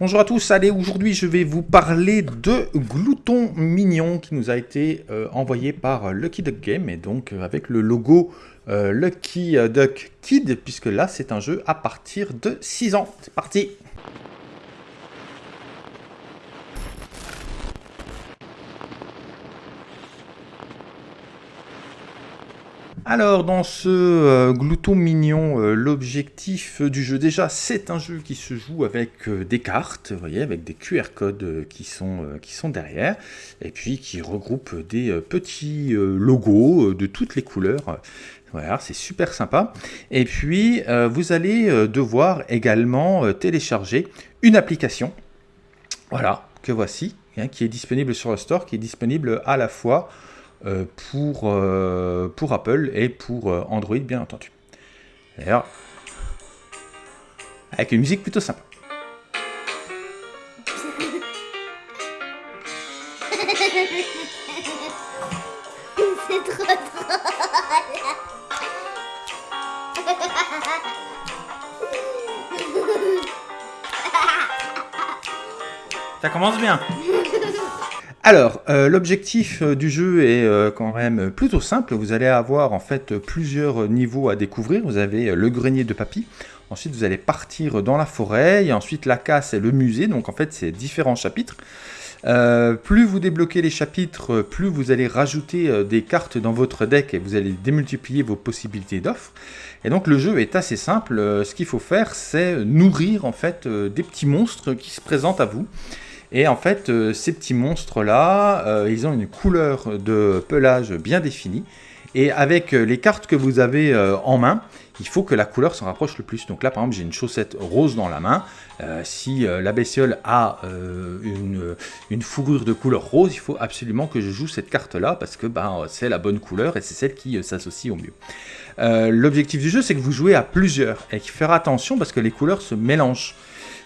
Bonjour à tous, allez, aujourd'hui je vais vous parler de Glouton Mignon qui nous a été euh, envoyé par Lucky Duck Game et donc euh, avec le logo euh, Lucky Duck Kid puisque là c'est un jeu à partir de 6 ans. C'est parti Alors, dans ce euh, glouton mignon, euh, l'objectif du jeu, déjà, c'est un jeu qui se joue avec euh, des cartes, vous voyez, avec des QR codes qui, sont, derrière, et puis qui regroupe des petits logos de toutes les couleurs. Voilà, c'est super sympa. Et puis, vous allez devoir également télécharger une application, voilà, que voici, hein, qui est disponible sur le store, qui est disponible à la fois pour, euh, pour Apple et pour euh, Android, bien entendu. D'ailleurs, avec une musique plutôt sympa. C'est trop drôle Ça commence bien alors, euh, l'objectif euh, du jeu est euh, quand même plutôt simple. Vous allez avoir en fait plusieurs niveaux à découvrir. Vous avez le grenier de papy. Ensuite, vous allez partir dans la forêt. Et ensuite, la casse et le musée. Donc, en fait, c'est différents chapitres. plus vous débloquez les chapitres, plus vous allez rajouter des cartes dans votre deck et vous allez démultiplier vos possibilités d'offres. Et donc le jeu est assez simple. Ce qu'il faut faire, c'est nourrir en fait des petits monstres qui se présentent à vous. Et en fait, euh, ces petits monstres-là, euh, ils ont une couleur de pelage bien définie. Et avec euh, les cartes que vous avez en main, il faut que la couleur s'en rapproche le plus. Donc là, par exemple, j'ai une chaussette rose dans la main. si la bestiole a une, fourrure de couleur rose, il faut absolument que je joue cette carte-là parce que ben, c'est la bonne couleur et c'est celle qui s'associe au mieux. L'objectif du jeu, c'est que vous jouez à plusieurs et qu'il faire attention parce que les couleurs se mélangent.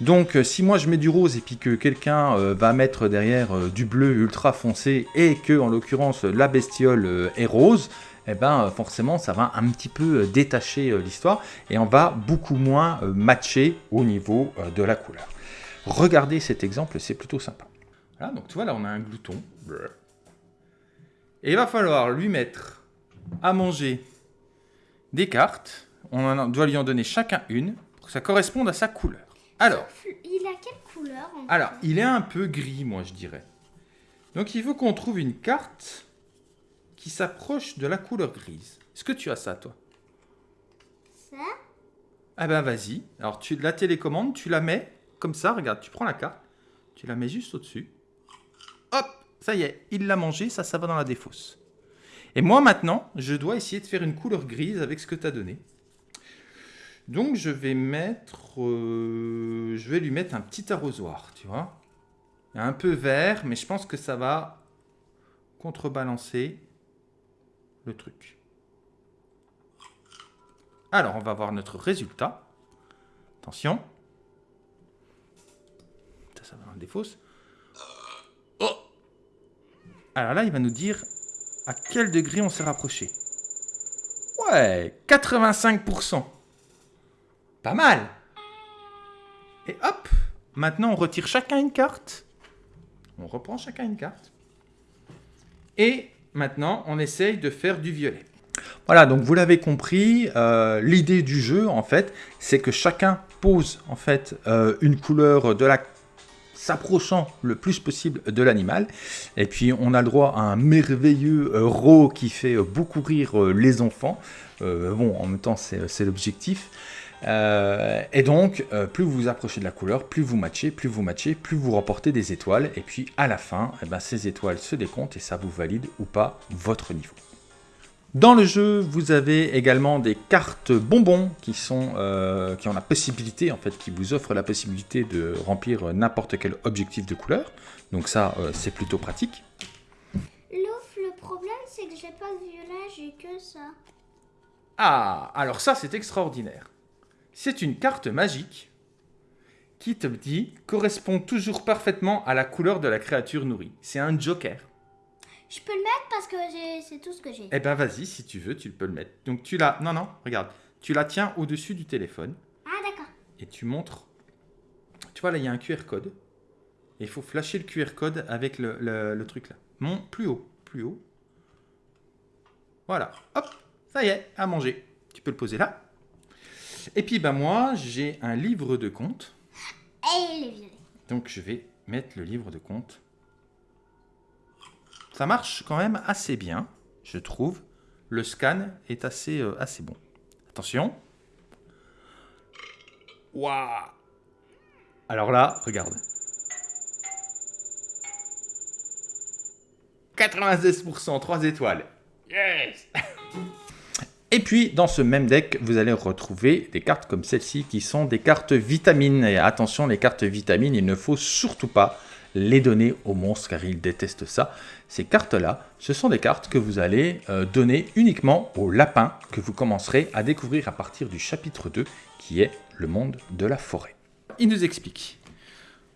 Donc euh, si moi je mets du rose et puis que quelqu'un euh, va mettre derrière euh, du bleu ultra foncé et que en l'occurrence la bestiole est rose, eh ben forcément ça va un petit peu détacher l'histoire et on va beaucoup moins matcher au niveau de la couleur. Regardez cet exemple, c'est plutôt sympa. Voilà, donc tu vois là on a un glouton. Et il va falloir lui mettre à manger des cartes. On doit lui en donner chacun une pour que ça corresponde à sa couleur. Alors. Il a quelle couleur Alors, il est un peu gris, moi, je dirais. Donc, il faut qu'on trouve une carte qui s'approche de la couleur grise. Est-ce que tu as ça, toi? Ça? Ah ben, vas-y. Alors, tu la télécommande, tu la mets comme ça. Regarde, tu prends la carte, tu la mets juste au-dessus. Hop Ça y est, il l'a mangé, ça, ça va dans la défausse. Et moi, maintenant, je dois essayer de faire une couleur grise avec ce que tu as donné. Donc je vais mettre, euh, je vais lui mettre un petit arrosoir, tu vois. Un peu vert, mais je pense que ça va contrebalancer le truc. Alors on va voir notre résultat. Attention. Ça, ça va dans des fausses. Oh Alors là, il va nous dire à quel degré on s'est rapproché. Ouais, 85%. Pas mal Et hop Maintenant, on retire chacun une carte. On reprend chacun une carte. Et maintenant, on essaye de faire du violet. Voilà, donc vous l'avez compris, euh, l'idée du jeu, en fait, c'est que chacun pose, en fait, euh, une couleur de la s'approchant le plus possible de l'animal. Et puis on a le droit à un merveilleux euh, qui fait beaucoup rire les enfants. bon, en même temps, c'est l'objectif. Euh, et donc, euh, plus vous vous approchez de la couleur, plus vous matchez, plus vous matchez, plus vous remportez des étoiles. Et puis, à la fin, eh ben, ces étoiles se décomptent et ça vous valide ou pas votre niveau. Dans le jeu, vous avez également des cartes bonbons qui, sont, euh, qui ont la possibilité, en fait, qui vous offrent la possibilité de remplir n'importe quel objectif de couleur. Donc ça, c'est plutôt pratique. le problème, c'est que j'ai pas de violet, j'ai que ça. Ah, alors ça, c'est extraordinaire. C'est une carte magique qui te dit correspond toujours parfaitement à la couleur de la créature nourrie. C'est un joker. Je peux le mettre parce que c'est tout ce que j'ai. Eh ben vas-y, si tu veux, tu peux le mettre. Donc tu la... Non, non, regarde. Tu la tiens au-dessus du téléphone. Ah d'accord. Et tu montres... Tu vois, là, il y a un QR code. Et il faut flasher le QR code avec le, le- le truc là. Mon, plus haut, plus haut. Voilà, hop, ça y est, à manger. Tu peux le poser là. Et puis, ben moi, j'ai un livre de compte. Et il est. Donc, je vais mettre le livre de compte. Ça marche quand même assez bien, je trouve. Le scan est assez, euh, assez bon. Attention. Waouh Alors là, regarde. 96%, 3 étoiles. Yes puis, dans ce même deck, vous allez retrouver des cartes comme celle-ci qui sont des cartes vitamines. Et attention, les cartes vitamines, il ne faut surtout pas les donner aux monstres car ils détestent ça. Ces cartes-là, ce sont des cartes que vous allez euh, donner uniquement aux lapins que vous commencerez à découvrir à partir du chapitre 2 qui est le monde de la forêt. Il nous explique.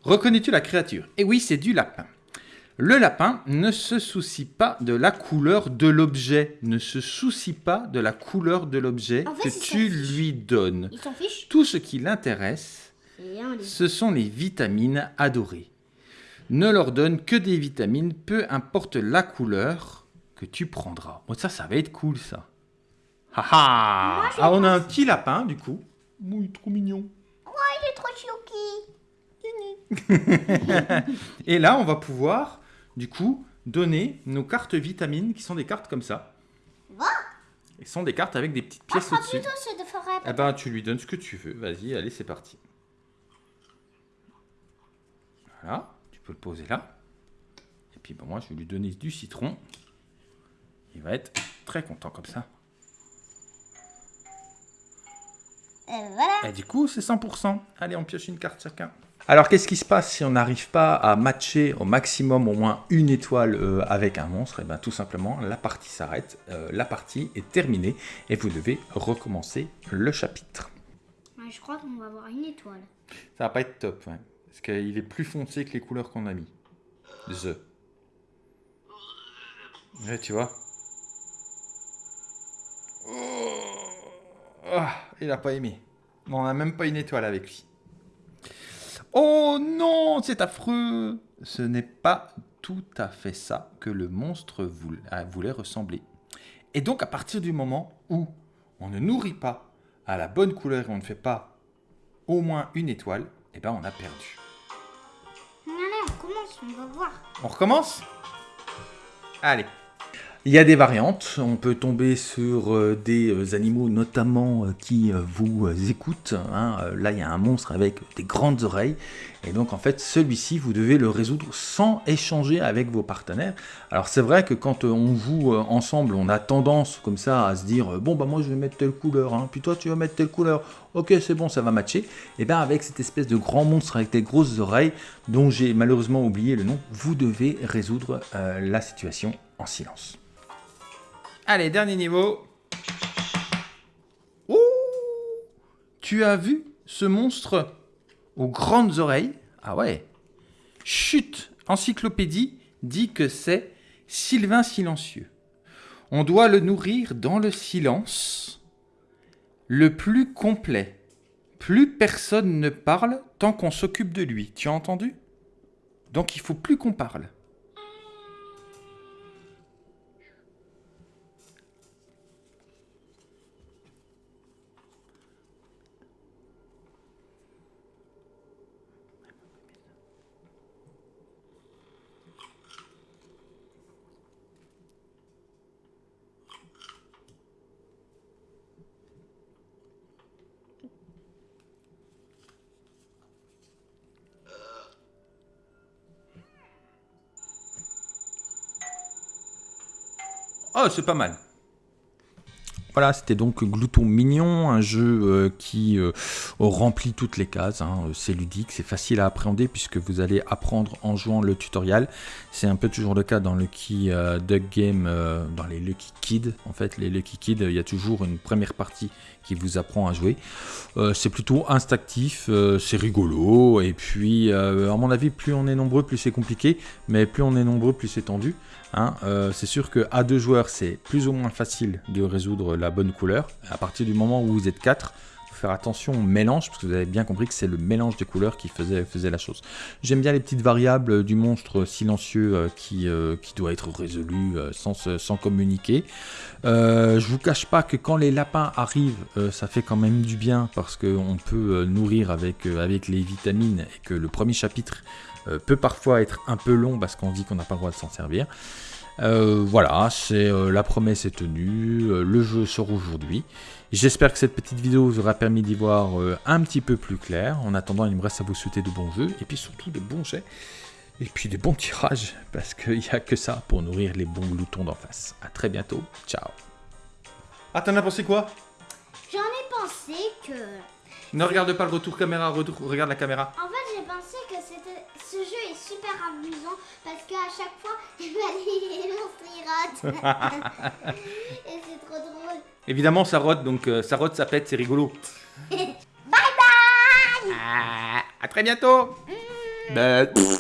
Reconnais-tu la créature? Et oui, c'est du lapin. Le lapin ne se soucie pas de la couleur de l'objet, ne se soucie pas de la couleur de l'objet En fait, que il tu lui donnes. Il s'en fiche Tout ce qui l'intéresse, ce sont les vitamines adorées. Ne leur donne que des vitamines, peu importe la couleur que tu prendras. Bon, ça, ça va être cool, ça. Ha ha Ah, on a un petit lapin, du coup. Oui, trop mignon. Il est trop chouki. Et là, on va pouvoir, du coup, donner nos cartes vitamines, qui sont des cartes comme ça. Et ce sont des cartes avec des petites Ah, pièces au-dessus. Eh ben, tu lui donnes ce que tu veux. Vas-y, allez, c'est parti. Voilà, tu peux le poser là. Et puis, ben, moi, je vais lui donner du citron. Il va être très content comme ça. Et voilà. Et du coup, c'est 100%. Allez, on pioche une carte chacun. Alors, qu'est-ce qui se passe si on n'arrive pas à matcher au maximum au moins une étoile euh, avec un monstre? Et bien, tout simplement, la partie s'arrête. euh, la partie est terminée et vous devez recommencer le chapitre. Ouais, je crois qu'on va avoir une étoile. Ça va pas être top, ouais. Parce qu'il est plus foncé que les couleurs qu'on a mis. The. Ouais, tu vois. Oh. Ah, il a pas aimé. On a même pas une étoile avec lui. Oh non, c'est affreux. Ce n'est pas tout à fait ça que le monstre voulait, euh, voulait ressembler. Et donc, à partir du moment où on ne nourrit pas à la bonne couleur et on ne fait pas au moins une étoile, eh ben on a perdu. On commence, on va voir. On recommence? Allez. Il y a des variantes, on peut tomber sur euh, des euh, animaux notamment euh, qui vous écoutent. hein. Là, il y a un monstre avec des grandes oreilles. Et donc, en fait, celui-ci, vous devez le résoudre sans échanger avec vos partenaires. Alors, c'est vrai que quand euh, on joue euh, ensemble, on a tendance comme ça à se dire euh, Bon, bah, moi, je vais mettre telle couleur, hein, puis toi, tu vas mettre telle couleur. Ok, c'est bon, ça va matcher. Et bien, avec cette espèce de grand monstre avec des grosses oreilles, dont j'ai malheureusement oublié le nom, vous devez résoudre la situation en silence. Allez, dernier niveau. Ouh Tu as vu ce monstre? Aux grandes oreilles Ah ouais. Chut Encyclopédie dit que c'est Sylvain silencieux. On doit le nourrir dans le silence le plus complet. Plus personne ne parle tant qu'on s'occupe de lui. Tu as entendu? Donc il faut plus qu'on parle. Oh, c'est pas mal. Voilà, c'était donc Glouton Mignon, un jeu euh, qui euh, remplit toutes les cases. hein. C'est ludique, c'est facile à appréhender puisque vous allez apprendre en jouant le tutoriel. C'est un peu toujours le cas dans Lucky euh, Duck Game, dans les Lucky Kids. En fait, les Lucky Kids, il y a toujours une première partie qui vous apprend à jouer. C'est plutôt instinctif, c'est rigolo. Et puis, à mon avis, plus on est nombreux, plus c'est compliqué. Mais plus on est nombreux, plus c'est tendu. Hein, euh, c'est sûr que à deux joueurs, c'est plus ou moins facile de résoudre la bonne couleur. À partir du moment où vous êtes quatre, faire attention au mélange, parce que vous avez bien compris que c'est le mélange des couleurs qui faisait, la chose. J'aime bien les petites variables du monstre silencieux euh, qui, euh, qui doit être résolu sans, communiquer. je vous cache pas que quand les lapins arrivent, ça fait quand même du bien, parce qu'on peut nourrir avec les vitamines, et que le premier chapitre peut parfois être un peu long, parce qu'on dit qu'on n'a pas le droit de s'en servir. Euh, voilà, c'est euh, la promesse est tenue, euh, le jeu sort aujourd'hui. J'espère que cette petite vidéo vous aura permis d'y voir un petit peu plus clair. En attendant, il me reste à vous souhaiter de bons jeux, et puis surtout des bons jets, et puis des bons tirages, parce qu'il n'y a que ça pour nourrir les bons gloutons d'en face. A très bientôt, ciao Ah, t'en as pensé quoi? J'en ai pensé que... Ne regarde pas le retour caméra, regarde la caméra. En fait, ce jeu est super amusant parce qu'à chaque fois, il va les monstres rotent. Et c'est trop drôle. Évidemment, ça rote, donc euh, ça rote, ça pète, c'est rigolo. bye bye ah, À très bientôt mmh.